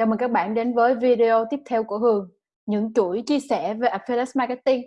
Chào mừng các bạn đến với video tiếp theo của Hường, những chuỗi chia sẻ về affiliate marketing.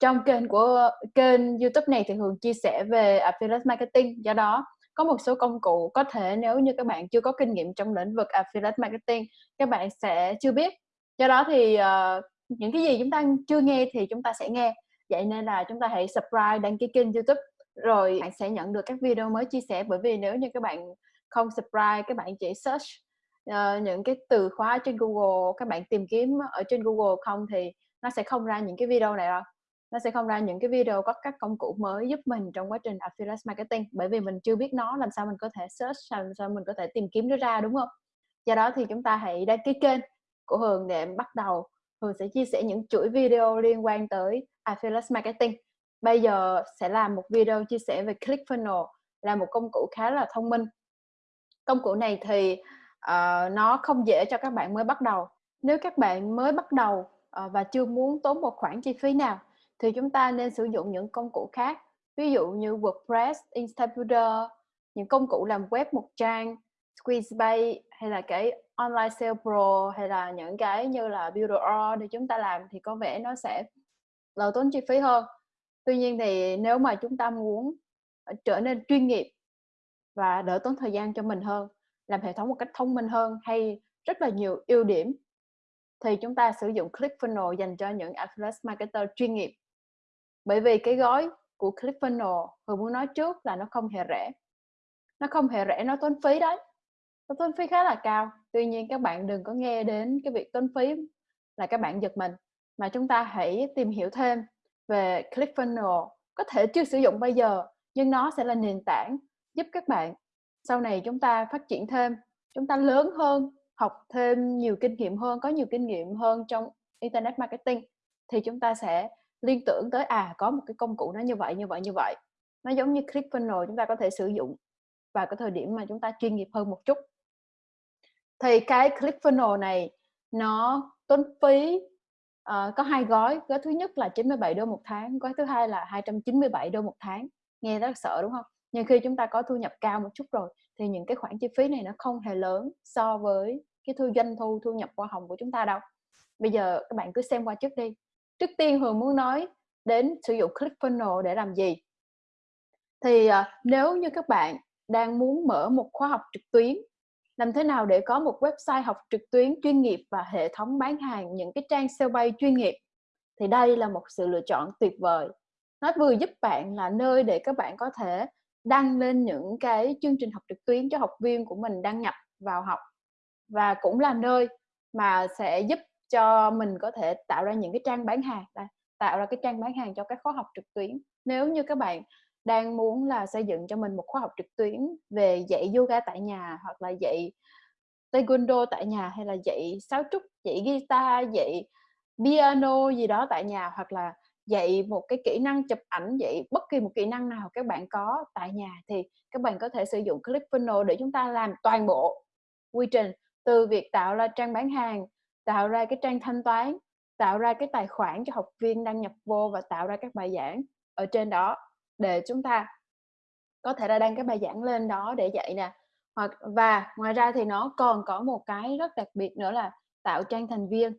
Trong kênh của kênh YouTube này thì Hường chia sẻ về affiliate marketing, do đó có một số công cụ có thể nếu như các bạn chưa có kinh nghiệm trong lĩnh vực affiliate marketing, các bạn sẽ chưa biết. Do đó thì uh, những cái gì chúng ta chưa nghe thì chúng ta sẽ nghe. Vậy nên là chúng ta hãy subscribe đăng ký kênh YouTube rồi bạn sẽ nhận được các video mới chia sẻ bởi vì nếu như các bạn không subscribe các bạn chỉ search uh, những cái từ khóa trên Google các bạn tìm kiếm ở trên Google không thì nó sẽ không ra những cái video này đâu. Nó sẽ không ra những cái video có các công cụ mới giúp mình trong quá trình affiliate marketing bởi vì mình chưa biết nó làm sao mình có thể search làm sao mình có thể tìm kiếm nó ra đúng không? Do đó thì chúng ta hãy đăng ký kênh của Hường để bắt đầu. Hường sẽ chia sẻ những chuỗi video liên quan tới affiliate marketing. Bây giờ sẽ làm một video chia sẻ về ClickFunnels là một công cụ khá là thông minh. Công cụ này thì uh, nó không dễ cho các bạn mới bắt đầu. Nếu các bạn mới bắt đầu uh, và chưa muốn tốn một khoản chi phí nào thì chúng ta nên sử dụng những công cụ khác. Ví dụ như WordPress, Instabuilder những công cụ làm web một trang Squeezebase hay là cái Online Sale Pro hay là những cái như là Builder để chúng ta làm thì có vẻ nó sẽ là tốn chi phí hơn. Tuy nhiên thì nếu mà chúng ta muốn trở nên chuyên nghiệp và đỡ tốn thời gian cho mình hơn làm hệ thống một cách thông minh hơn hay rất là nhiều ưu điểm, thì chúng ta sử dụng ClickFunnels dành cho những affiliate marketer chuyên nghiệp. Bởi vì cái gói của ClickFunnels vừa muốn nói trước là nó không hề rẻ. Nó không hề rẻ, nó tốn phí đấy. Nó tốn phí khá là cao. Tuy nhiên các bạn đừng có nghe đến cái việc tốn phí là các bạn giật mình. Mà chúng ta hãy tìm hiểu thêm về ClickFunnels có thể chưa sử dụng bây giờ, nhưng nó sẽ là nền tảng giúp các bạn sau này chúng ta phát triển thêm chúng ta lớn hơn học thêm nhiều kinh nghiệm hơn có nhiều kinh nghiệm hơn trong internet marketing thì chúng ta sẽ liên tưởng tới à có một cái công cụ nó như vậy như vậy như vậy. Nó giống như ClickFunnels chúng ta có thể sử dụng vào cái thời điểm mà chúng ta chuyên nghiệp hơn một chút. Thì cái ClickFunnels này nó tốn phí uh, có hai gói. Gói thứ nhất là 97 đô một tháng gói thứ hai là 297 đô một tháng. Nghe rất sợ đúng không? Nhưng khi chúng ta có thu nhập cao một chút rồi, thì những cái khoản chi phí này nó không hề lớn so với cái thu doanh thu thu nhập hoa hồng của chúng ta đâu. Bây giờ các bạn cứ xem qua trước đi. Trước tiên Hường muốn nói đến sử dụng ClickFunnels để làm gì? Thì ờ, nếu như các bạn đang muốn mở một khóa học trực tuyến, làm thế nào để có một website học trực tuyến chuyên nghiệp và hệ thống bán hàng, những cái trang sale bay chuyên nghiệp? Thì đây là một sự lựa chọn tuyệt vời. Nó vừa giúp bạn là nơi để các bạn có thể đăng lên những cái chương trình học trực tuyến cho học viên của mình đăng nhập vào học và cũng là nơi mà sẽ giúp cho mình có thể tạo ra những cái trang bán hàng tạo ra cái trang bán hàng cho các khóa học trực tuyến. Nếu như các bạn đang muốn là xây dựng cho mình một khóa học trực tuyến về dạy yoga tại nhà hoặc là dạy taekwondo tại nhà hay là dạy sáo trúc, dạy guitar, dạy piano gì đó tại nhà hoặc là dạy một cái kỹ năng chụp ảnh dạy bất kỳ một kỹ năng nào các bạn có tại nhà thì các bạn có thể sử dụng ClickFunnels để chúng ta làm toàn bộ quy trình, từ việc tạo ra trang bán hàng, tạo ra cái trang thanh toán, tạo ra cái tài khoản cho học viên đăng nhập vô và tạo ra các bài giảng ở trên đó để chúng ta có thể là đăng cái bài giảng lên đó để dạy nè. Hoặc, và ngoài ra thì nó còn có một cái rất đặc biệt nữa là tạo trang thành viên.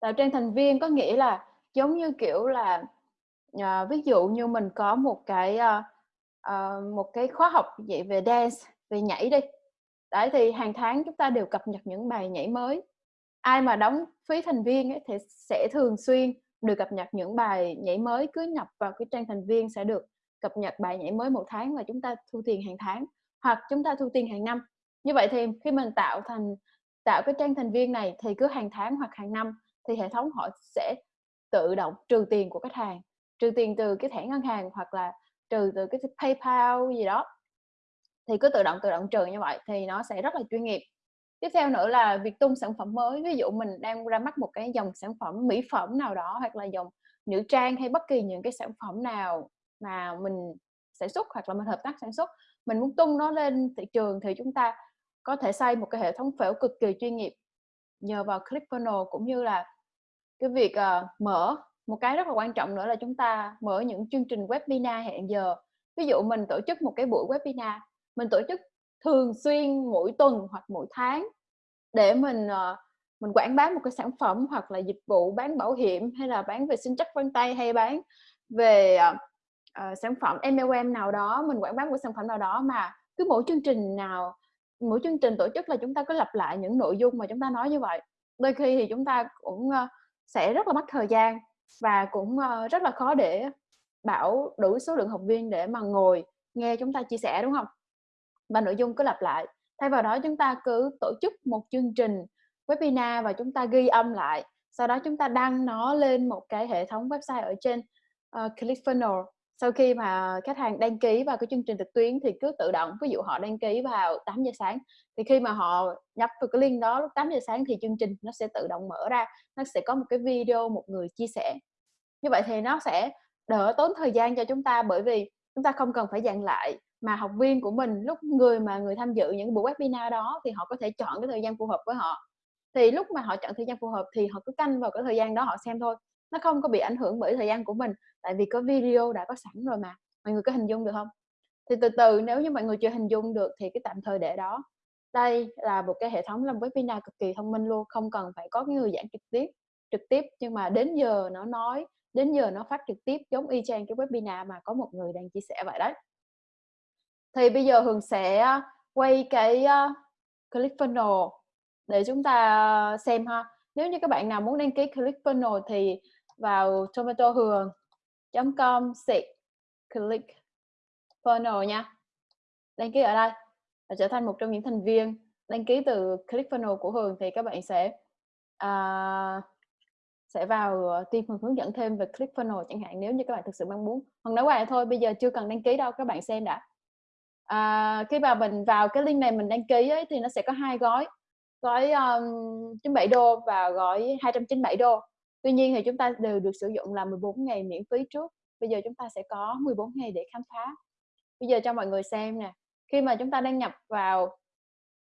Tạo trang thành viên có nghĩa là giống như kiểu là à, ví dụ như mình có một cái à, à, một cái khóa học vậy về dance về nhảy đi. Đấy thì hàng tháng chúng ta đều cập nhật những bài nhảy mới. Ai mà đóng phí thành viên ấy, thì sẽ thường xuyên được cập nhật những bài nhảy mới cứ nhập vào cái trang thành viên sẽ được cập nhật bài nhảy mới một tháng và chúng ta thu tiền hàng tháng hoặc chúng ta thu tiền hàng năm. Như vậy thì khi mình tạo thành tạo cái trang thành viên này thì cứ hàng tháng hoặc hàng năm thì hệ thống họ sẽ tự động trừ tiền của khách hàng, trừ tiền từ cái thẻ ngân hàng hoặc là trừ từ cái PayPal gì đó. Thì cứ tự động tự động trừ như vậy thì nó sẽ rất là chuyên nghiệp. Tiếp theo nữa là việc tung sản phẩm mới, ví dụ mình đang ra mắt một cái dòng sản phẩm mỹ phẩm nào đó hoặc là dòng nữ trang hay bất kỳ những cái sản phẩm nào mà mình sản xuất hoặc là mình hợp tác sản xuất, mình muốn tung nó lên thị trường thì chúng ta có thể xây một cái hệ thống phễu cực kỳ chuyên nghiệp nhờ vào ClickFunnels cũng như là cái việc uh, mở một cái rất là quan trọng nữa là chúng ta mở những chương trình webinar hẹn giờ. Ví dụ mình tổ chức một cái buổi webinar mình tổ chức thường xuyên mỗi tuần hoặc mỗi tháng để mình uh, mình quảng bá một cái sản phẩm hoặc là dịch vụ bán bảo hiểm hay là bán về sinh chắc vân tay hay bán về uh, uh, sản phẩm MLM nào đó mình quảng bá một sản phẩm nào đó mà cứ mỗi chương trình nào mỗi chương trình tổ chức là chúng ta cứ lặp lại những nội dung mà chúng ta nói như vậy. Đôi khi thì chúng ta cũng uh, sẽ rất là mất thời gian và cũng uh, rất là khó để bảo đủ số lượng học viên để mà ngồi nghe chúng ta chia sẻ đúng không? Và nội dung cứ lặp lại. Thay vào đó chúng ta cứ tổ chức một chương trình webinar và chúng ta ghi âm lại. Sau đó chúng ta đăng nó lên một cái hệ thống website ở trên uh, ClickFunnels sau khi mà khách hàng đăng ký vào cái chương trình trực tuyến thì cứ tự động, ví dụ họ đăng ký vào 8 giờ sáng, thì khi mà họ nhập vào cái link đó lúc 8 giờ sáng thì chương trình nó sẽ tự động mở ra, nó sẽ có một cái video một người chia sẻ. Như vậy thì nó sẽ đỡ tốn thời gian cho chúng ta bởi vì chúng ta không cần phải dặn lại mà học viên của mình, lúc người mà người tham dự những buổi webinar đó thì họ có thể chọn cái thời gian phù hợp với họ. Thì lúc mà họ chọn thời gian phù hợp thì họ cứ canh vào cái thời gian đó họ xem thôi nó không có bị ảnh hưởng bởi thời gian của mình tại vì có video đã có sẵn rồi mà. Mọi người có hình dung được không? Thì từ từ nếu như mọi người chưa hình dung được thì cái tạm thời để đó. Đây là một cái hệ thống làm webinar cực kỳ thông minh luôn không cần phải có người giảng trực tiếp trực tiếp nhưng mà đến giờ nó nói đến giờ nó phát trực tiếp giống y chang cái webinar mà có một người đang chia sẻ vậy đấy. Thì bây giờ Hường sẽ à, quay cái à, uh, ClickFunnels để chúng ta à, xem ha. Nếu như các bạn nào muốn đăng ký ClickFunnels thì vào tomato hường com xịt click funnel nha. Đăng ký ở đây và trở thành một trong những thành viên đăng ký từ click funnel của Hường thì các bạn sẽ uh, sẽ vào ờ, tìm hướng dẫn thêm về click funnel chẳng hạn nếu như các bạn thực sự mong muốn. Hoặc nói qua thôi bây giờ chưa cần đăng ký đâu các bạn xem đã. À, khi mà mình vào cái link này mình đăng ký ấy, thì nó sẽ có hai gói. Gói um, 97 đô và gói 297 đô tuy nhiên thì chúng ta đều được sử dụng là 14 ngày miễn phí trước. Bây giờ chúng ta sẽ có 14 ngày để khám phá. Bây giờ cho mọi người xem nè khi mà chúng ta đăng nhập vào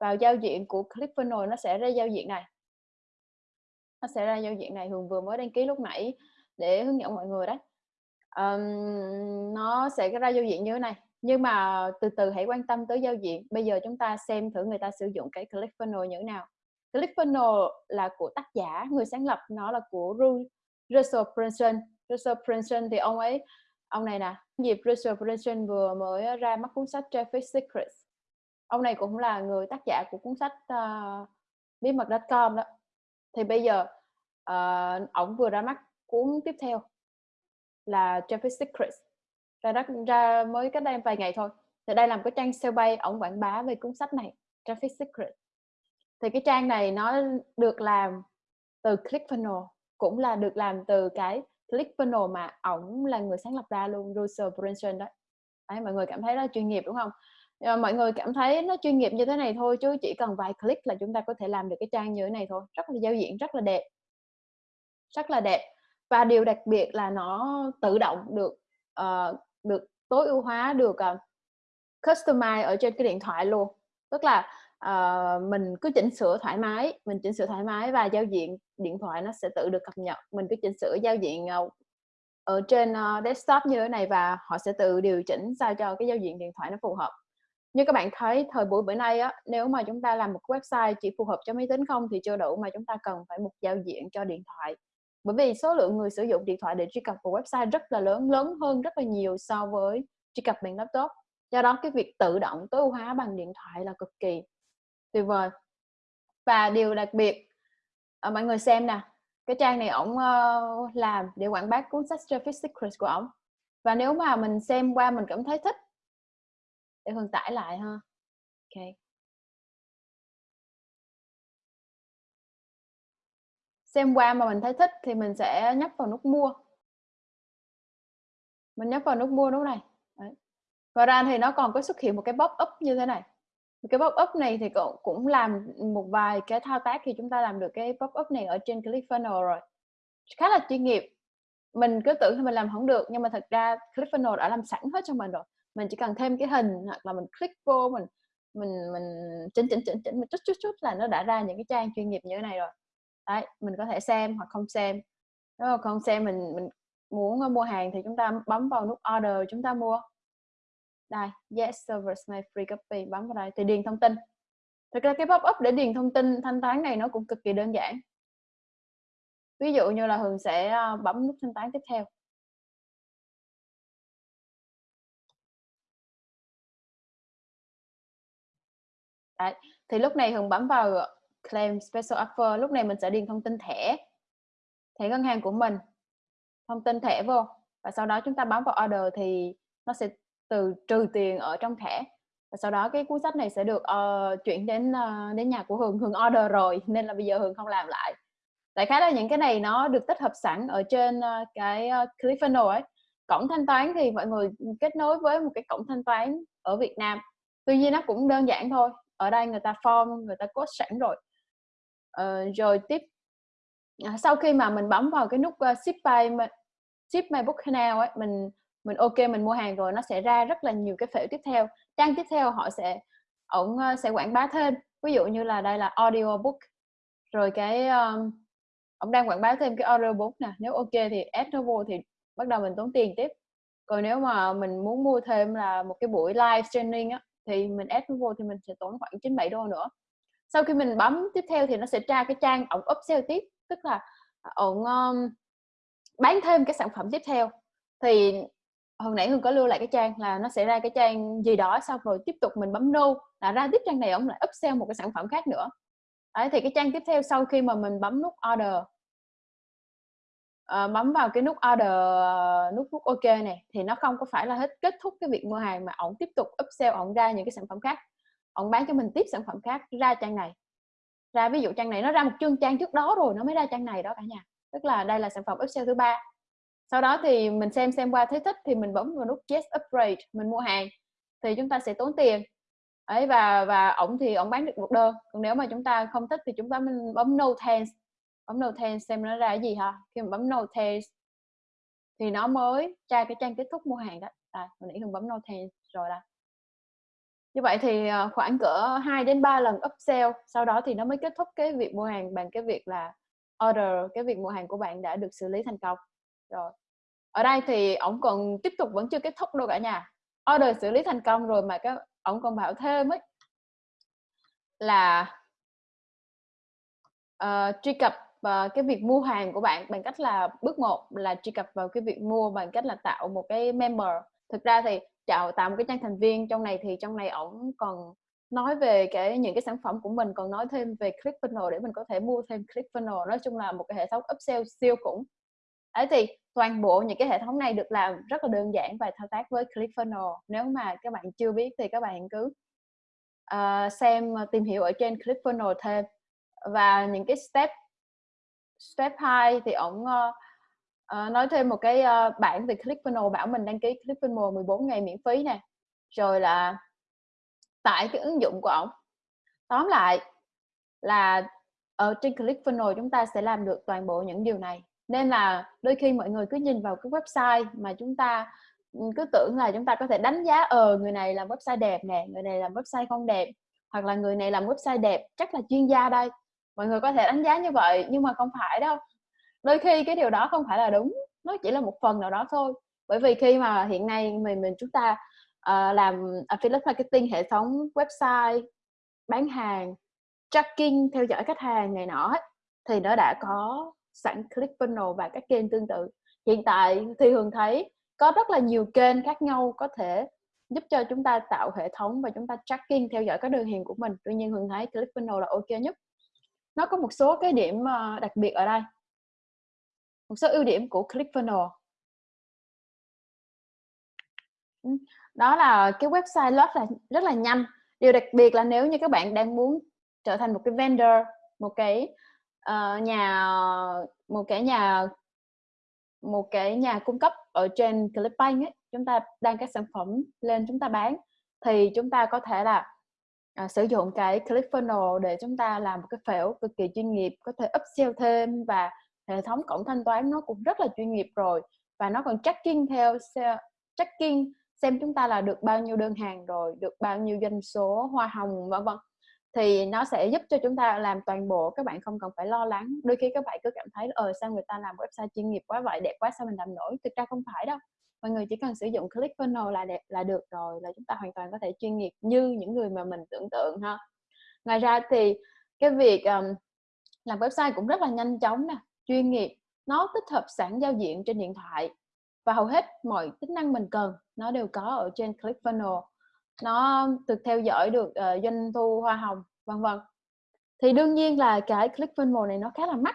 vào giao diện của ClickFunnels nó sẽ ra giao diện này. Nó sẽ ra giao diện này Hường vừa mới đăng ký lúc nãy để hướng dẫn mọi người đấy. Um, nó sẽ ra giao diện như thế này. Nhưng mà từ từ hãy quan tâm tới giao diện. Bây giờ chúng ta xem thử người ta sử dụng cái ClickFunnels như thế nào. ClickFunnels là của tác giả người sáng lập nó là của Russell Brunson. Russell Brunson thì ông ấy ông này nè dịp Russell Brunson vừa mới ra mắt cuốn sách Traffic Secrets. Ông này cũng là người tác giả của cuốn sách ờ, uh, bí mật.com đó. Thì bây giờ ờ, uh, ông vừa ra mắt cuốn tiếp theo là Traffic Secrets. Ra đất ra mới cách đây vài ngày thôi. Thì đây là một cái trang sale bay ông quảng bá về cuốn sách này Traffic Secrets thì cái trang này nó được làm từ ClickFunnels cũng là được làm từ cái ClickFunnels mà ổng là người sáng lập ra luôn Russell Brunson đó. Đấy mọi người cảm thấy nó chuyên nghiệp đúng không? Mọi người cảm thấy nó chuyên nghiệp như thế này thôi chứ chỉ cần vài click là chúng ta có thể làm được cái trang như thế này thôi. Rất là giao diện rất là đẹp. Rất là đẹp. Và điều đặc biệt là nó tự động được uh, được tối ưu hóa được uh, customize ở trên cái điện thoại luôn. Tức là uh, mình cứ chỉnh sửa thoải mái mình chỉnh sửa thoải mái và giao diện điện thoại nó sẽ tự được cập nhật. Mình cứ chỉnh sửa giao diện uh, ở trên uh, desktop như thế này và họ sẽ tự điều chỉnh sao cho cái giao diện điện thoại nó phù hợp. Như các bạn thấy thời buổi bữa nay á nếu mà chúng ta làm một website chỉ phù hợp cho máy tính không thì chưa đủ mà chúng ta cần phải một giao diện cho điện thoại. Bởi vì số lượng người sử dụng điện thoại để truy cập vào website rất là lớn lớn hơn rất là nhiều so với truy cập bằng laptop. Do đó cái việc tự động tối ưu hóa bằng điện thoại là cực kỳ tuyệt vời. Và điều đặc biệt à, mọi người xem nè cái trang này ổng uh, làm để quảng bá cuốn sách Traffic Secrets của ổng. Và nếu mà mình xem qua mình cảm thấy thích để phần tải lại ha. Ok. Xem qua mà mình thấy thích thì mình sẽ nhấp vào nút mua. Mình nhấp vào nút mua nút này. Đấy. và ra thì nó còn có xuất hiện một cái pop up như thế này cái pop up này thì cậu cũng làm một vài cái thao tác thì chúng ta làm được cái pop up này ở trên ClickFunnels rồi. Khá là chuyên nghiệp. Mình cứ tưởng là mình làm không được, nhưng mà thật ra ClickFunnels đã làm sẵn hết cho mình rồi. Mình chỉ cần thêm cái hình hoặc là mình click vô, mình mình mình chỉnh chỉnh chỉnh chỉnh một chút chút chút là nó đã ra những cái trang chuyên nghiệp như thế này rồi. Đấy, mình có thể xem hoặc không xem. Nếu mà không xem mình mình muốn mua hàng thì chúng ta bấm vào nút order chúng ta mua đây, yes service này free copy, bấm vào đây thì điền thông tin. Thực ra cái pop up để điền thông tin thanh toán này nó cũng cực kỳ đơn giản. Ví dụ như là Hường sẽ ờ, bấm nút thanh toán tiếp theo. Đấy. thì lúc này Hường bấm vào claim special offer, lúc này mình sẽ điền thông tin thẻ. Thẻ ngân hàng của mình. Thông tin thẻ vô. Và sau đó chúng ta bấm vào order thì nó sẽ từ trừ tiền ở trong thẻ. Và sau đó cái cuốn sách này sẽ được uh, chuyển đến uh, đến nhà của Hường. Hường order rồi nên là bây giờ Hường không làm lại. Đại khái là những cái này nó được tích hợp sẵn ở trên uh, cái uh, ClickFunnels ấy. Cổng thanh toán thì mọi người kết nối với một cái cổng thanh toán ở Việt Nam. Tuy nhiên nó cũng đơn giản thôi. Ở đây người ta form người ta code sẵn rồi. Uh, rồi tiếp. Uh, sau khi mà mình bấm vào cái nút uh, ship by ship my book now ấy mình mình ok mình mua hàng rồi nó sẽ ra rất là nhiều cái phễu tiếp theo. Trang tiếp theo họ sẽ ổng ờ, sẽ quảng bá thêm. Ví dụ như là đây là audiobook. Rồi cái ờ, um, ông đang quảng bá thêm cái audiobook nè. Nếu ok thì add nó vô thì bắt đầu mình tốn tiền tiếp. Còn nếu mà mình muốn mua thêm là một cái buổi live streaming á thì mình add nó vô thì mình sẽ tốn khoảng 97 đô nữa. Sau khi mình bấm tiếp theo thì nó sẽ tra cái trang ổng upsell tiếp. Tức là ổng um, bán thêm cái sản phẩm tiếp theo. Thì hồi nãy hương có lưu lại cái trang là nó sẽ ra cái trang gì đó xong rồi tiếp tục mình bấm no là ra tiếp trang này ông lại upsell một cái sản phẩm khác nữa. Đấy thì cái trang tiếp theo sau khi mà mình bấm nút order uh, bấm vào cái nút order ờ, nút nút ok này thì nó không có phải là hết kết thúc cái việc mua hàng mà ổng tiếp tục upsell ổng ra những cái sản phẩm khác. Ổng bán cho mình tiếp sản phẩm khác ra trang này. Ra ví dụ trang này nó ra một chương trang trước đó rồi nó mới ra trang này đó cả nhà. Tức là đây là sản phẩm upsell thứ ba sau đó thì mình xem xem qua thấy thích thì mình bấm vào nút yes upgrade mình mua hàng thì chúng ta sẽ tốn tiền. Ấy và và ổng thì ổng bán được một đơn. Còn nếu mà chúng ta không thích thì chúng ta mình bấm no thanks. Bấm no thanks xem nó ra cái gì ha. Khi mình bấm no thanks thì nó mới tra cái trang kết thúc mua hàng đó. À, mình nãy thường bấm no thanks rồi đó. Như vậy thì ờ, khoảng cỡ 2 đến 3 lần upsell sau đó thì nó mới kết thúc cái việc mua hàng bằng cái việc là order cái việc mua hàng của bạn đã được xử lý thành công. Rồi ở đây thì ổng còn tiếp tục vẫn chưa kết thúc đâu cả nhà. Order xử lý thành công rồi mà cái ổng còn bảo thêm ấy là uh, truy cập uh, cái việc mua hàng của bạn bằng cách là bước một là truy cập vào cái việc mua bằng cách là tạo một cái member. Thực ra thì tạo tạo một cái trang thành viên trong này thì trong này ổng còn nói về cái những cái sản phẩm của mình còn nói thêm về ClickFunnels để mình có thể mua thêm ClickFunnels nói chung là một cái hệ thống upsell siêu khủng ấy thì toàn bộ những cái hệ thống này được làm rất là đơn giản và thao tác với ClickFunnels nếu mà các bạn chưa biết thì các bạn cứ uh, xem ờ, tìm hiểu ở trên ClickFunnels thêm. Và những cái step step 2 thì ổng uh, uh, nói thêm một cái uh, bản về ClickFunnels bảo mình đăng ký ClickFunnels 14 ngày miễn phí nè. Rồi là tại cái ứng dụng của ổng. Tóm lại là ở trên ClickFunnels chúng ta sẽ làm được toàn bộ những điều này nên là đôi khi mọi người cứ nhìn vào cái website mà chúng ta ừ, cứ tưởng là chúng ta có thể đánh giá ờ người này làm website đẹp nè người này làm website không đẹp hoặc là người này làm website đẹp chắc là chuyên gia đây. Mọi người có thể đánh giá như vậy nhưng mà không phải đâu. Đôi khi cái điều đó không phải là đúng nó chỉ là một phần nào đó thôi. Bởi vì khi mà hiện nay mình mình chúng ta uh, làm affiliate marketing hệ thống website bán hàng tracking theo dõi khách hàng này nọ thì nó đã có sẵn ClickFunnels và các kênh tương tự. Hiện tại thì Hường thấy có rất là nhiều kênh khác nhau có thể giúp cho chúng ta tạo hệ thống và chúng ta tracking, theo dõi các đơn hàng của mình. Tuy nhiên Hường thấy ClickFunnels là ok nhất. Nó có một số cái điểm ờ, đặc biệt ở đây. Một số ưu điểm của ClickFunnels ừ, đó là cái website load là rất là nhanh. Điều đặc biệt là nếu như các bạn đang muốn trở thành một cái vendor, một cái uh, nhà một cái nhà một cái nhà cung cấp ở trên Clickbank ấy, chúng ta đăng các sản phẩm lên chúng ta bán thì chúng ta có thể là uh, sử dụng cái ClickFunnels để chúng ta làm một cái phễu cực kỳ chuyên nghiệp có thể upsell thêm và hệ thống cổng thanh toán nó cũng rất là chuyên nghiệp rồi. Và nó còn tracking theo tracking xem chúng ta là được bao nhiêu đơn hàng rồi được bao nhiêu doanh số hoa hồng vân vân thì nó sẽ giúp cho chúng ta làm toàn bộ các bạn không cần phải lo lắng. Đôi khi các bạn cứ cảm thấy ờ sao người ta làm website chuyên nghiệp quá vậy đẹp quá sao mình làm nổi? Thực ra không phải đâu. Mọi người chỉ cần sử dụng ClickFunnel là đẹp là được rồi là chúng ta hoàn toàn có thể chuyên nghiệp như những người mà mình tưởng tượng ha. Ngoài ra thì cái việc um, làm website cũng rất là nhanh chóng nè chuyên nghiệp nó tích hợp sẵn giao diện trên điện thoại và hầu hết mọi tính năng mình cần nó đều có ở trên ClickFunnels nó được theo dõi được uh, doanh thu hoa hồng vân vân. Thì đương nhiên là cái ClickFunnels này nó khá là mắc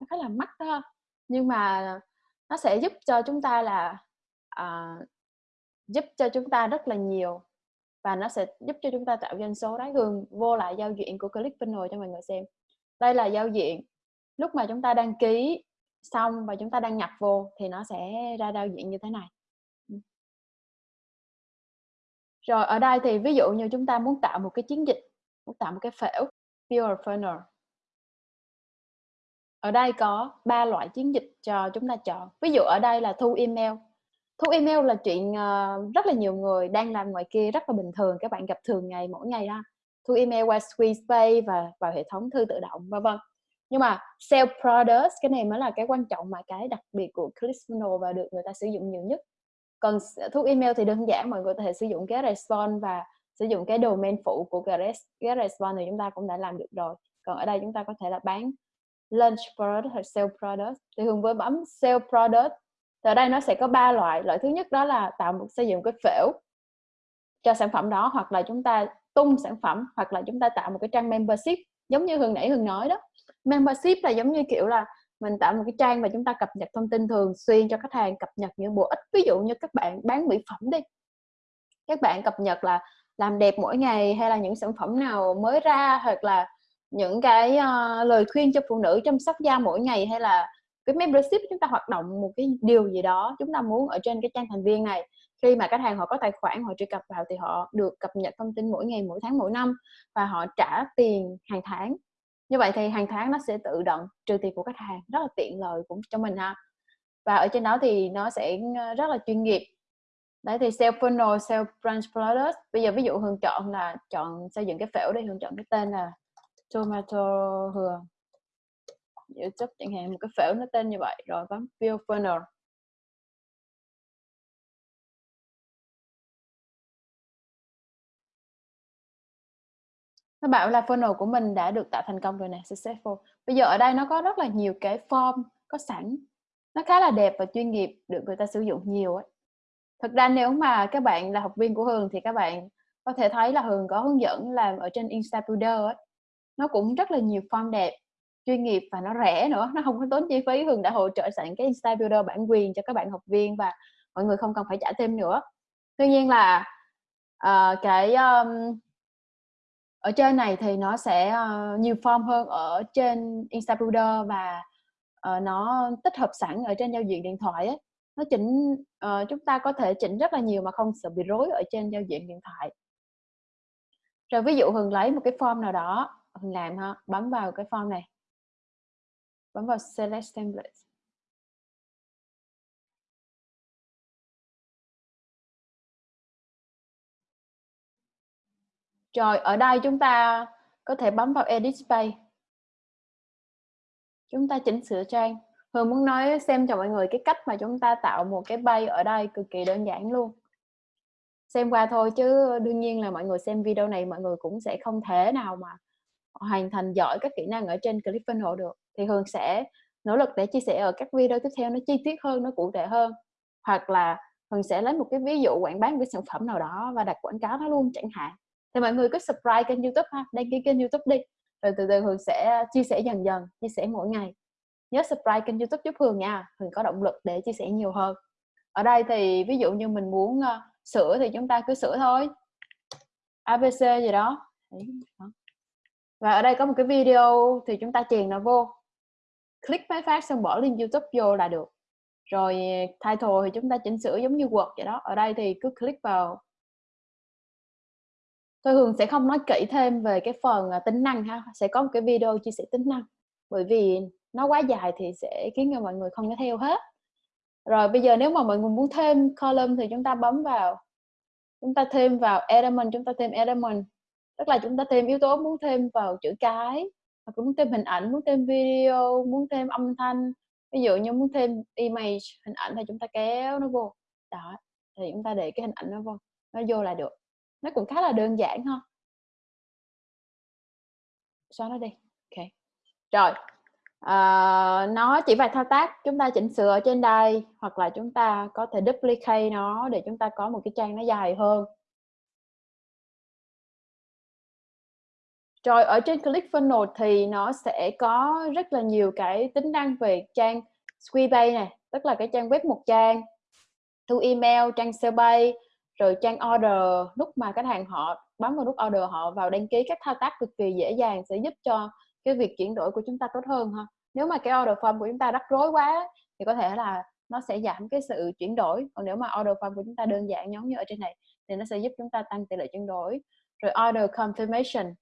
nó khá là mắc đó. Nhưng mà nó sẽ giúp cho chúng ta là uh, giúp cho chúng ta rất là nhiều và nó sẽ giúp cho chúng ta tạo doanh số đấy gương vô lại giao diện của ClickFunnels cho mọi người xem. Đây là giao diện lúc mà chúng ta đăng ký xong và chúng ta đăng nhập vô thì nó sẽ ra giao diện như thế này rồi, ở đây thì ví dụ như chúng ta muốn tạo một cái chiến dịch, muốn tạo một cái phễu pure funnel ở đây có ba loại chiến dịch cho chúng ta chọn. Ví dụ ở đây là thu email. Thu email là chuyện ờ, rất là nhiều người đang làm ngoài kia rất là bình thường, các bạn gặp thường ngày, mỗi ngày ha. Thu email qua SqueezePay và vào hệ thống thư tự động, vân vân. Nhưng mà sell products cái này mới là cái quan trọng mà cái đặc biệt của ClickFunnels và được người ta sử dụng nhiều nhất còn thuốc email thì đơn giản mọi người có thể sử dụng cái response và sử dụng cái domain phụ của cái, cái response thì chúng ta cũng đã làm được rồi. Còn ở đây chúng ta có thể là bán launch product hoặc sell product. Thì thường với bấm sell product thì ở đây nó sẽ có ba loại. Loại thứ nhất đó là tạo một xây dựng cái phễu cho sản phẩm đó hoặc là chúng ta tung sản phẩm hoặc là chúng ta tạo một cái trang membership. Giống như hường nãy hường nói đó membership là giống như kiểu là mình tạo một cái trang và chúng ta cập nhật thông tin thường xuyên cho khách hàng cập nhật những bổ ích. Ví dụ như các bạn bán mỹ phẩm đi. Các bạn cập nhật là làm đẹp mỗi ngày hay là những sản phẩm nào mới ra hoặc là những cái uh, lời khuyên cho phụ nữ chăm sóc da mỗi ngày hay là cái membership chúng ta hoạt động một cái điều gì đó chúng ta muốn ở trên cái trang thành viên này. Khi mà khách hàng họ có tài khoản họ truy cập vào thì họ được cập nhật thông tin mỗi ngày mỗi tháng mỗi năm và họ trả tiền hàng tháng như vậy thì hàng tháng nó sẽ tự động trừ tiền của khách hàng, rất là tiện lợi cũng cho mình ha. Và ở trên đó thì nó sẽ ờ, rất là chuyên nghiệp. Đấy, thì sell funnel sell branch product. Bây giờ ví dụ hương chọn là chọn xây dựng cái phễu đây hương chọn cái tên là tomato hương youtube chẳng hạn, một cái phễu nó tên như vậy, rồi bấm view funnel. Nó bảo là funnel của mình đã được tạo thành công rồi nè successful. Bây giờ ở đây nó có rất là nhiều cái form có sẵn. Nó khá là đẹp và chuyên nghiệp được người ta sử dụng nhiều ấy. Thực ra nếu mà các bạn là học viên của Hường thì các bạn có thể thấy là Hường có hướng dẫn làm ở trên Instabuilder ấy. Nó cũng rất là nhiều form đẹp chuyên nghiệp và nó rẻ nữa. Nó không có tốn chi phí. Hường đã hỗ trợ sẵn cái Instabuilder bản quyền cho các bạn học viên và mọi người không cần phải trả thêm nữa. Tuy nhiên là uh, cái um, ở trên này thì nó sẽ uh, nhiều form hơn ở trên Instabuilder và uh, nó tích hợp sẵn ở trên giao diện điện thoại ấy. nó chỉnh uh, chúng ta có thể chỉnh rất là nhiều mà không sợ bị rối ở trên giao diện điện thoại. Rồi ví dụ hường lấy một cái form nào đó hường làm ha bấm vào cái form này. Bấm vào select template Rồi ở đây chúng ta có thể bấm vào Edit Page. Chúng ta chỉnh sửa trang. Hường muốn nói xem cho mọi người cái cách mà chúng ta tạo một cái bay ở đây cực kỳ đơn giản luôn. Xem qua thôi chứ đương nhiên là mọi người xem video này mọi người cũng sẽ không thể nào mà hoàn thành giỏi các kỹ năng ở trên clip hộ được. Thì Hường sẽ nỗ lực để chia sẻ ở các video tiếp theo nó chi tiết hơn, nó cụ thể hơn. Hoặc là Hường sẽ lấy một cái ví dụ quảng bá một cái sản phẩm nào đó và đặt quảng cáo nó luôn chẳng hạn thì mọi người cứ subscribe kênh youtube ha đăng ký kênh youtube đi. Rồi từ từ hường sẽ uh, chia sẻ dần dần chia sẻ mỗi ngày. Nhớ subscribe kênh youtube giúp hường nha hường có động lực để chia sẻ nhiều hơn. Ở đây thì ví dụ như mình muốn uh, sửa thì chúng ta cứ sửa thôi. Abc gì đó. Và ở đây có một cái video thì chúng ta truyền nó vô. Click máy phát xong bỏ link youtube vô là được. Rồi uh, title thì chúng ta chỉnh sửa giống như Word vậy đó. Ở đây thì cứ click vào Thôi Hường sẽ không nói kỹ thêm về cái phần à, tính năng ha, sẽ có một cái video chia sẻ tính năng. Bởi vì nó quá dài thì sẽ khiến cho mọi người không có theo hết. Rồi bây giờ nếu mà mọi người muốn thêm column thì chúng ta bấm vào, chúng ta thêm vào element, chúng ta thêm element. Tức là chúng ta thêm yếu tố muốn thêm vào chữ cái, hoặc muốn thêm hình ảnh, muốn thêm video, muốn thêm âm thanh. Ví dụ như muốn thêm image, hình ảnh thì chúng ta kéo nó vô. Đó, thì chúng ta để cái hình ảnh nó vô nó vô là được nó cũng khá là đơn giản ha. Xóa nó đi? Ok. Rồi à, nó chỉ vài thao tác chúng ta chỉnh sửa ở trên đây hoặc là chúng ta có thể duplicate nó để chúng ta có một cái trang nó dài hơn. Rồi ở trên ClickFunnels thì nó sẽ có rất là nhiều cái tính năng về trang Squeeze này, tức là cái trang web một trang, thu email, trang sale bay, rồi trang order lúc mà khách hàng họ bấm vào nút order họ vào đăng ký các thao tác cực kỳ dễ dàng sẽ giúp cho cái việc chuyển đổi của chúng ta tốt hơn ha. Nếu mà cái order form của chúng ta rắc rối quá thì có thể là nó sẽ giảm cái sự chuyển đổi. Còn nếu mà order form của chúng ta đơn giản giống như ở trên này thì nó sẽ giúp chúng ta tăng tỷ lệ chuyển đổi. Rồi order confirmation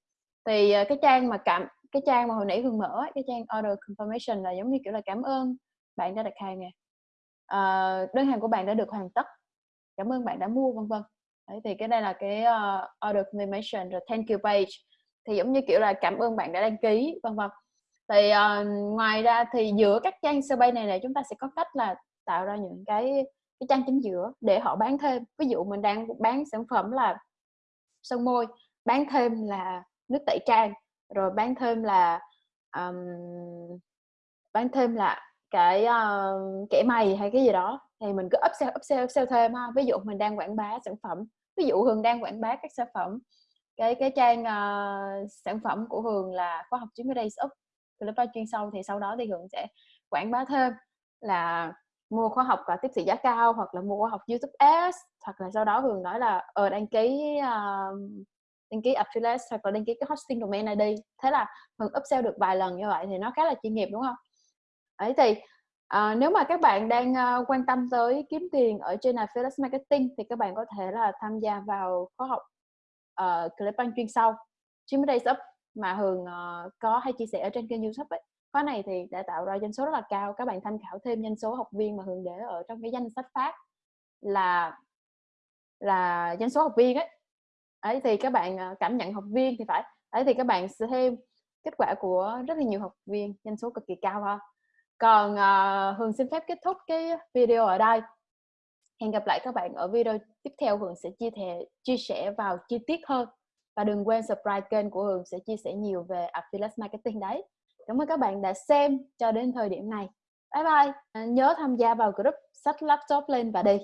thì ờ, cái trang mà cảm cái trang mà hồi nãy Hương mở cái trang order confirmation là giống như kiểu là cảm ơn bạn đã đặt hàng nè à, đơn hàng của bạn đã được hoàn tất cảm ơn bạn đã mua vân vân. Đấy, thì cái đây là cái uh, order confirmation rồi thank you page. Thì giống như kiểu là cảm ơn bạn đã đăng ký vân vân. Thì uh, ngoài ra thì giữa các trang survey này này chúng ta sẽ có cách là tạo ra những cái cái trang chính giữa để họ bán thêm. Ví dụ mình đang bán sản phẩm là son môi bán thêm là nước tẩy trang rồi bán thêm là um, bán thêm là cái uh, kẻ mày hay cái gì đó thì mình cứ upsell upsell upsell thêm ha. Ví dụ mình đang quảng bá sản phẩm ví dụ hường đang quảng bá các sản phẩm. Cái cái trang uh, sản phẩm của hường là khoa học 90 days up lớp chuyên sâu thì sau đó thì hường sẽ quảng bá thêm là mua khóa học và tiếp thị giá cao hoặc là mua khóa học YouTube Ads hoặc là sau đó hường nói là ờ đăng ký uh, đăng ký affiliate hoặc là đăng ký cái hosting domain ID thế là Hường upsell được vài lần như vậy thì nó khá là chuyên nghiệp đúng không? Ấy thì à, nếu mà các bạn đang uh, quan tâm tới kiếm tiền ở trên affiliate marketing thì các bạn có thể là tham gia vào khóa học ờ, uh, Clickbank chuyên sâu 90 days up mà Hường uh, có hay chia sẻ ở trên kênh YouTube ấy. Khóa này thì đã tạo ra doanh số rất là cao. Các bạn tham khảo thêm doanh số học viên mà Hường để ở trong cái danh sách phát là là doanh số học viên ấy ấy thì các bạn cảm nhận học viên thì phải ấy thì các bạn sẽ thêm kết quả của rất là nhiều học viên doanh số cực kỳ cao ha còn uh, Hường xin phép kết thúc cái video ở đây. Hẹn gặp lại các bạn ở video tiếp theo Hường sẽ chia sẻ chia sẻ vào chi tiết hơn. Và đừng quên subscribe kênh của Hường sẽ chia sẻ nhiều về affiliate marketing đấy. Cảm ơn các bạn đã xem cho đến thời điểm này. Bye bye. Nhớ tham gia vào group sách laptop lên và đi.